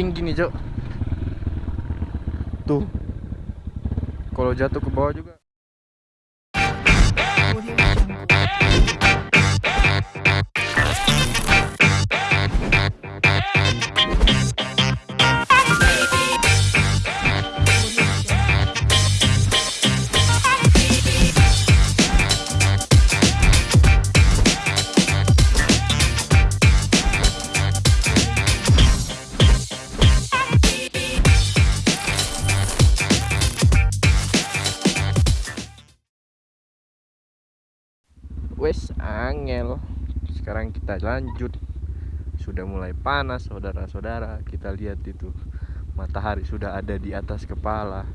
tinggi nih cok tuh. Kalau jatuh ke bawah juga angel. Sekarang kita lanjut. Sudah mulai panas saudara-saudara. Kita lihat itu. Matahari sudah ada di atas kepala.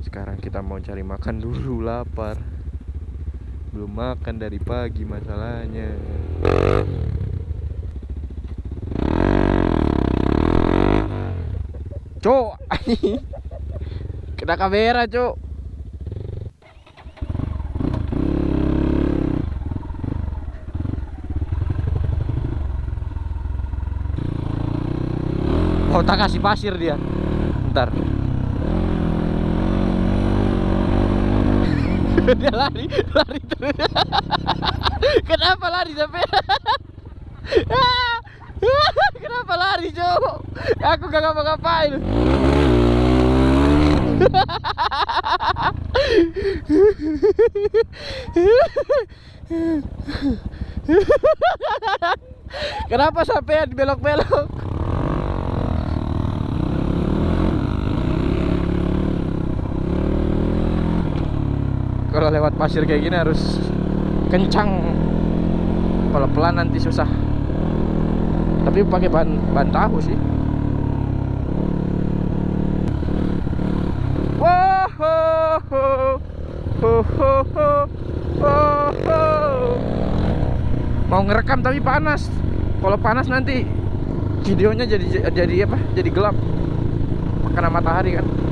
Sekarang kita mau cari makan dulu lapar. Belum makan dari pagi masalahnya. Cok kena kamera cok Oh tak kasih pasir dia. Ntar. Dia lari Lari terus. Kenapa lari sampai Kenapa lari cowok Aku gak ngapa-ngapain. Kenapa sampai belok-belok kalau lewat pasir kayak gini harus kencang. Kalau pelan nanti susah. Tapi pakai ban ban tahu sih. Mau ngerekam tapi panas. Kalau panas nanti videonya jadi jadi apa? Jadi gelap. Karena matahari kan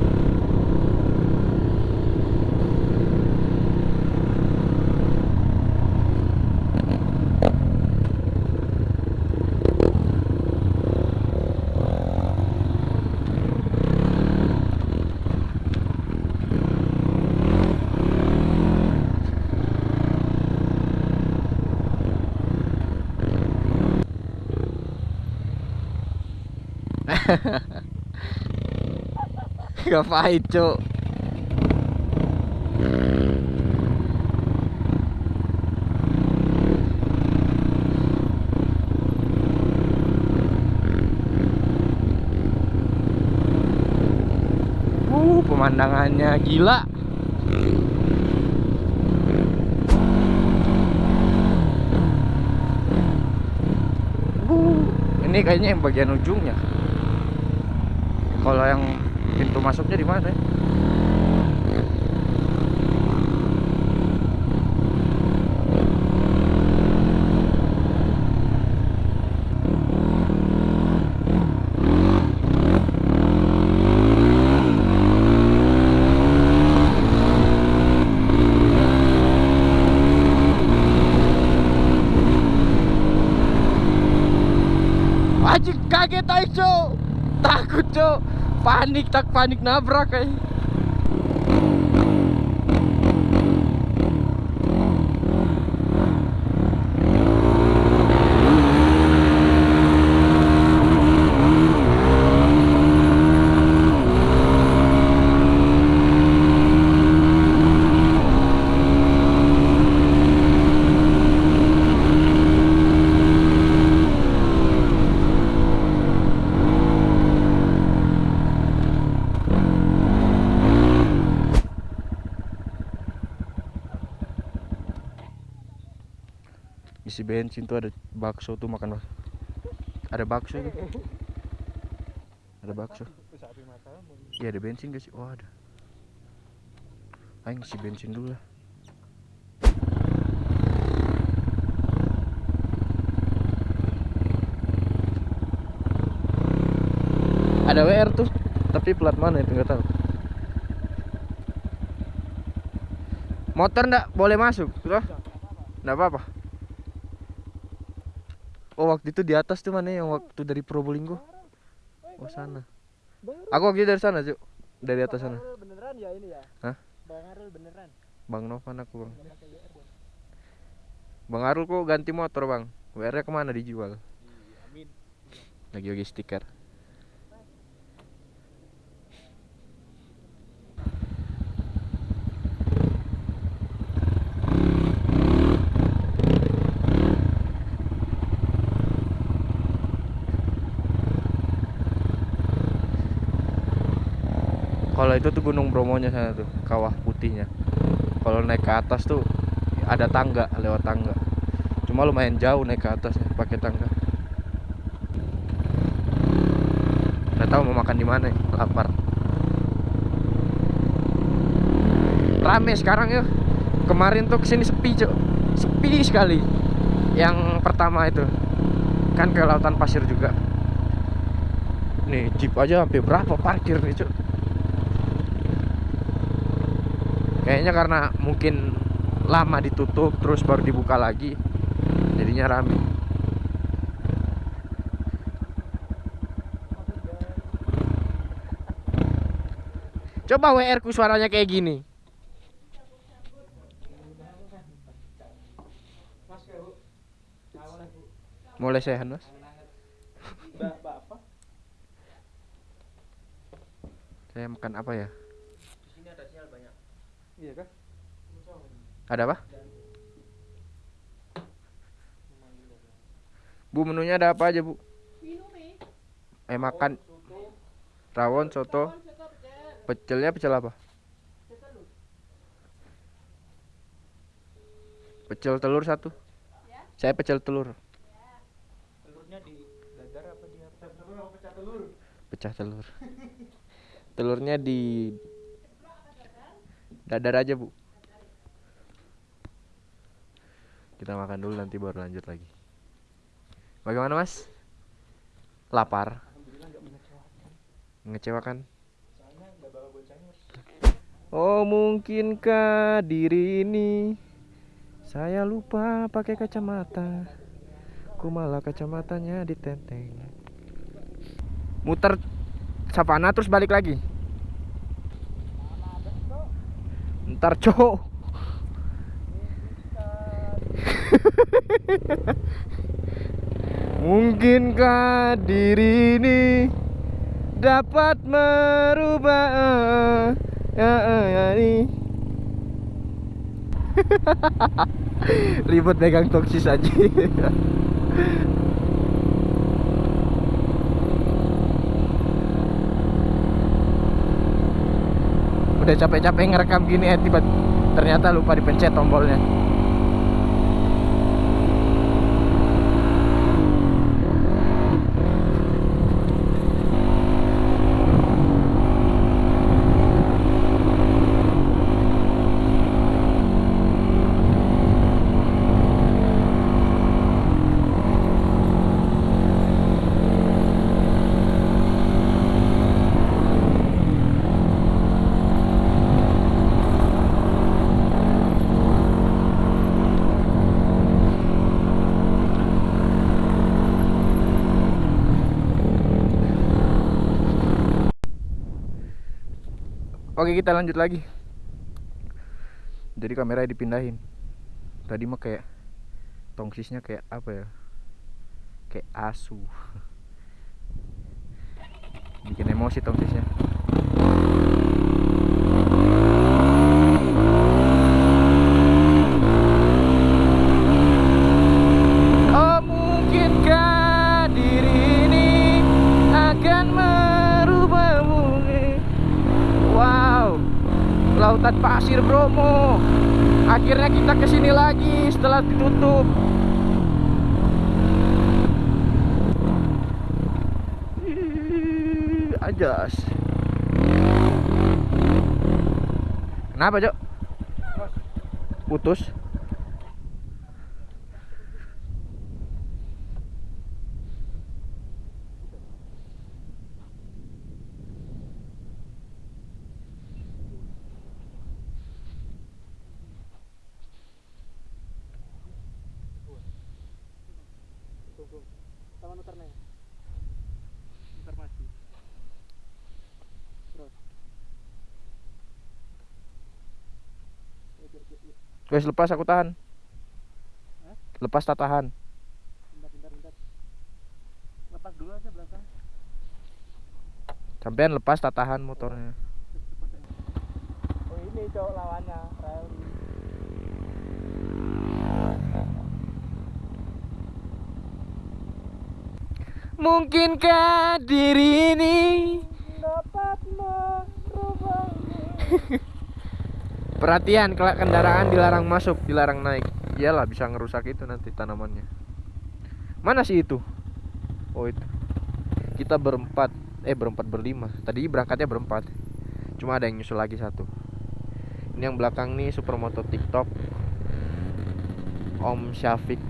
Gak pahit cok Uh, pemandangannya gila. Uh, ini kayaknya yang bagian ujungnya kalau yang pintu masuknya di mana ya? Kaget aja Takut cok Panik tak panik nabrak kayak isi bensin tuh ada bakso tuh makan ada bakso tuh. Ada bakso. Iya ada bensin gak sih? Oh ada ayo isi bensin dulu lah. Ada WR tuh tapi plat mana itu nggak tahu. Motor ndak boleh masuk tuh nggak apa-apa oh waktu itu di atas tuh mana yang waktu dari Probolinggo Oh sana. Aku waktu itu dari sana cuk. Dari atas sana. Beneran ya ini ya? Hah? Bang Arul beneran. Bang Novan aku bang. Bang Arul kok ganti motor bang. WR nya ke mana dijual? Iya, amin. Lagi bagi stiker. Kalau itu tuh Gunung Bromonya sana tuh, kawah putihnya. Kalau naik ke atas tuh ada tangga, lewat tangga. Cuma lumayan jauh naik ke atasnya pakai tangga. Nggak tahu mau makan di mana, ya, lapar. Rame sekarang ya. Kemarin tuh ke sini sepi cok, sepi sekali. Yang pertama itu kan ke lautan pasir juga. Nih jeep aja sampai berapa parkir nih cok. Kayaknya karena mungkin lama ditutup terus baru dibuka lagi. Jadinya rame. Coba WR ku suaranya kayak gini. Mulai sehat, Mas. Saya makan apa ya? Di sini ada sinyal banyak. Iya kah? Ada apa? Bu menunya ada apa aja, Bu? Eh makan rawon, soto, pecelnya pecel apa? pecel telur. Pecel telur satu. Ya. Saya pecel telur. Telurnya di dadar apa di apa? Telur apa pecah telur? Pecah telur. Telurnya di dadar aja, Bu. Kita makan dulu nanti baru lanjut lagi. Bagaimana, Mas? Lapar? Bocahnya. Oh, mungkinkah diri ini saya lupa pakai kacamata. Ku malah kacamatanya ditenteng. Muter savana terus balik lagi. Ntar cowok. Mungkinkah diri ini dapat merubah ya, ya ini ribet pegang toksis aja udah capek-capek ngerekam gini ya tiba ternyata lupa dipencet tombolnya Oke kita lanjut lagi. Jadi kamera dipindahin. Tadi mah kayak Tongsisnya kayak apa ya? Kayak asu. Bikin emosi tongsisnya. Oh mungkinkah lautan pasir Bromo. Akhirnya kita ke sini lagi setelah ditutup. Ajas. Kenapa, Cok? Putus. muter nih muter maju terus eh, iya. Wes lepas aku tahan. Hah? Lepas tak tahan. Bentar, bentar, bentar. Lepas dulu aja belakang. Sampean lepas tak tahan motornya. Oh ini cowok lawannya, Rally. Mungkinkah diri ini Dapat. Perhatian, kalau kendaraan dilarang masuk, dilarang naik. Iyalah bisa ngerusak itu nanti tanamannya. Mana sih itu? Oh itu. Kita berempat, eh berempat berlima. Tadi berangkatnya berempat. Cuma ada yang nyusul lagi satu. Ini yang belakang nih supermoto TikTok. Om Syafiq.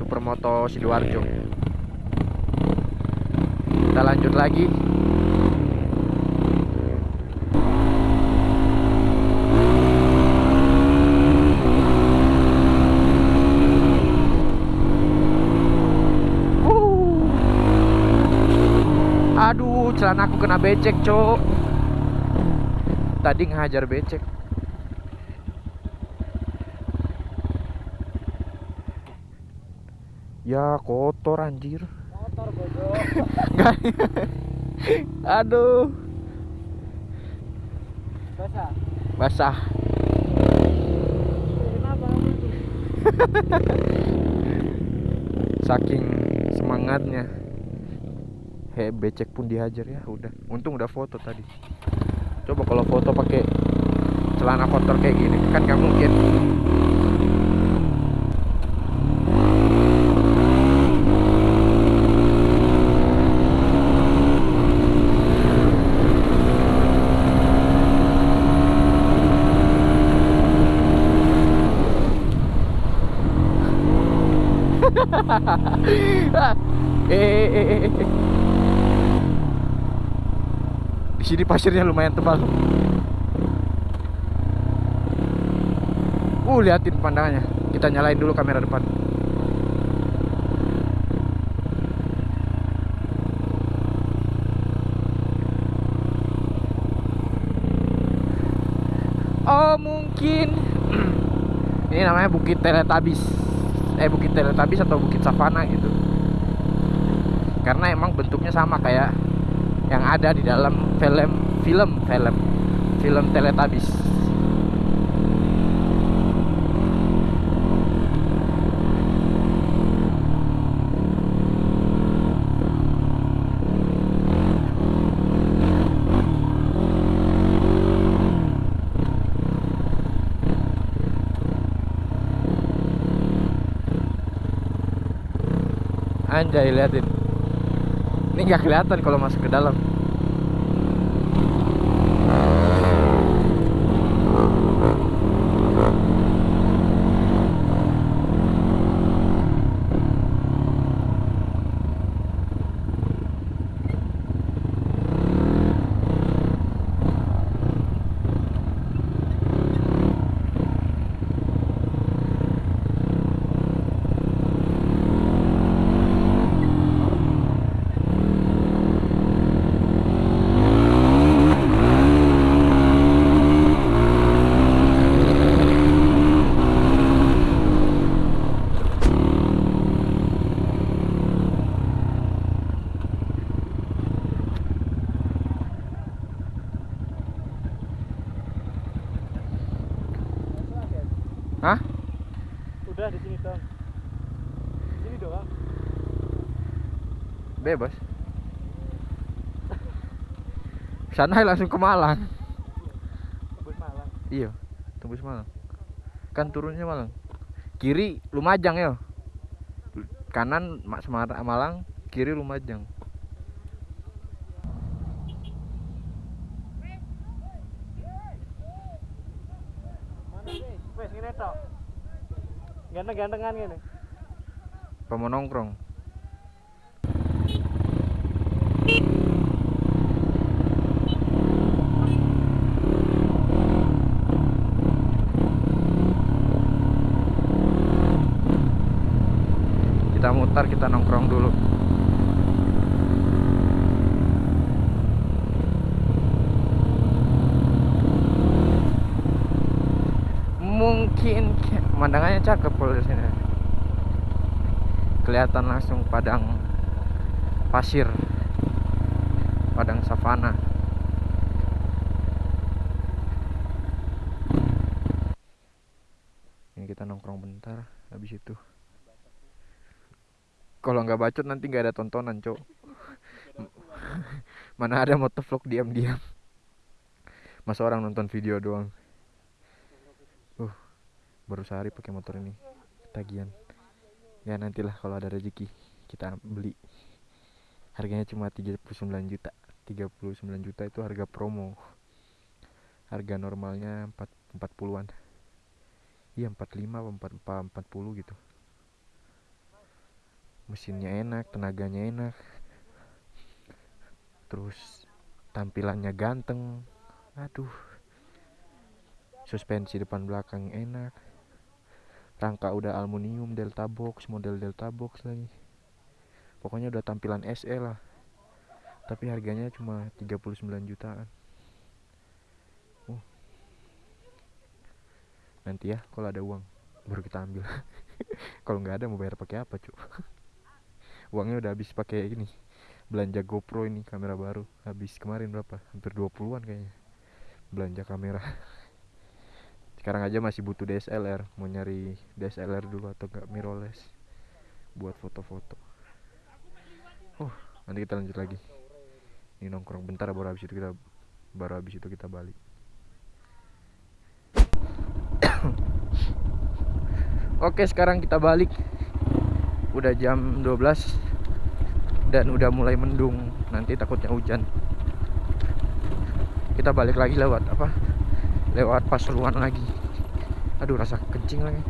Supermoto Sidoarjo. Kita lanjut lagi. Aduh, celana aku kena becek, Cok. Tadi ngehajar becek. Ya, kotor anjir. Bodoh. Aduh, Basah. basah. Saking semangatnya. He, becek pun dihajar ya, udah. Untung udah foto tadi. Coba kalau foto pakai celana kotor kayak gini, kan nggak mungkin. eh, eh, eh, eh. Di sini pasirnya lumayan tebal. Uh, liatin pandangannya. Kita nyalain dulu kamera depan. Oh, mungkin ini namanya Bukit Teletabis. Eh, Bukit Teletabis atau Bukit Savana gitu. Karena emang bentuknya sama kayak yang ada di dalam film film film film Teletubbies. Anjay liatin. Ini nggak kelihatan kalau masuk ke dalam. Hah? Udah di sini dong. Di sini doang. Bebas. Sana langsung ke Malang. Tembus Malang. Iya, tembus Malang. Kan turunnya Malang. Kiri Lumajang ya. Kanan Mak Semarang Malang, kiri Lumajang. Mana sih? Wes ngene tok. Ganteng-gantengan ngene. Apa mau nongkrong? Kita mutar, kita nongkrong dulu. mungkin pemandangannya cakep kalau di sini kelihatan langsung padang pasir padang savana. Ini kita nongkrong bentar habis itu. Kalau nggak bacot nanti nggak ada tontonan cok. Mana ada motovlog diam-diam. Masa orang nonton video doang? Uh baru sehari pakai motor ini. Tagihan ya nantilah kalau ada rezeki kita beli. Harganya cuma 39 juta. 39 juta itu harga promo. Harga normalnya 4 40-an iya 45 apa 4, 40 gitu. Mesinnya enak tenaganya enak. Terus tampilannya ganteng. Aduh. Suspensi depan belakang enak rangka udah aluminium delta box model delta box lagi. Pokoknya udah tampilan SE lah. Tapi harganya cuma 39 jutaan. Uh. nanti ya kalau ada uang baru kita ambil. Kalau nggak ada mau bayar pakai apa cu? Uangnya udah habis pakai ini belanja GoPro ini kamera baru. Habis kemarin berapa? Hampir 20-an kayaknya belanja kamera sekarang aja masih butuh DSLR mau nyari DSLR dulu atau enggak mirrorless buat foto-foto. Oh nanti kita lanjut lagi. Ini nongkrong. Bentar baru habis itu kita baru habis itu kita balik. Oke sekarang kita balik. Udah jam 12 Dan udah mulai mendung. Nanti takutnya hujan. Kita balik lagi lewat apa Lewat Pasuruan lagi Aduh rasa kencing lagi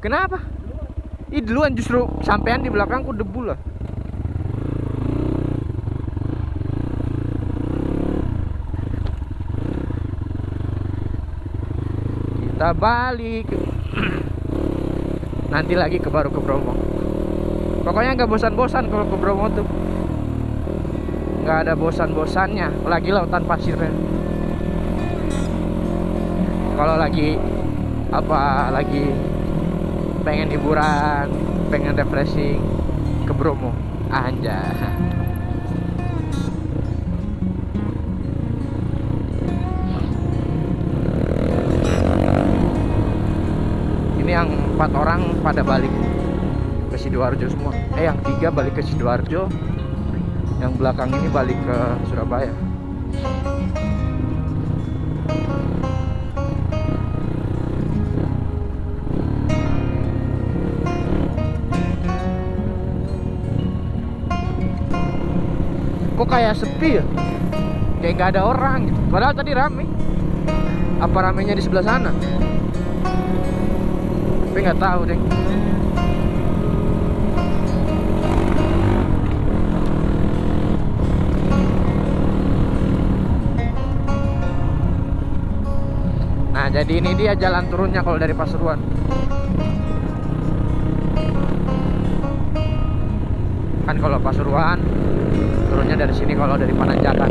Kenapa? Ih duluan justru sampean di belakangku debu lah. Kita balik. Nanti lagi ke baru ke Bromo. Pokoknya nggak bosan-bosan kalau ke Bromo tuh. Nggak ada bosan-bosannya, lagi lautan pasirnya. Kalau lagi apa lagi pengen hiburan, pengen refreshing ke Bromo. Anjay. empat orang pada balik ke Sidoarjo semua. Eh yang tiga balik ke Sidoarjo, yang belakang ini balik ke Surabaya. kok kayak sepi ya kayak nggak ada orang gitu padahal tadi rame apa ramenya di sebelah sana tapi nggak tahu deh nah jadi ini dia jalan turunnya kalau dari Pasuruan. Kan kalau Pasuruan turunnya dari sini kalau dari Pananjakan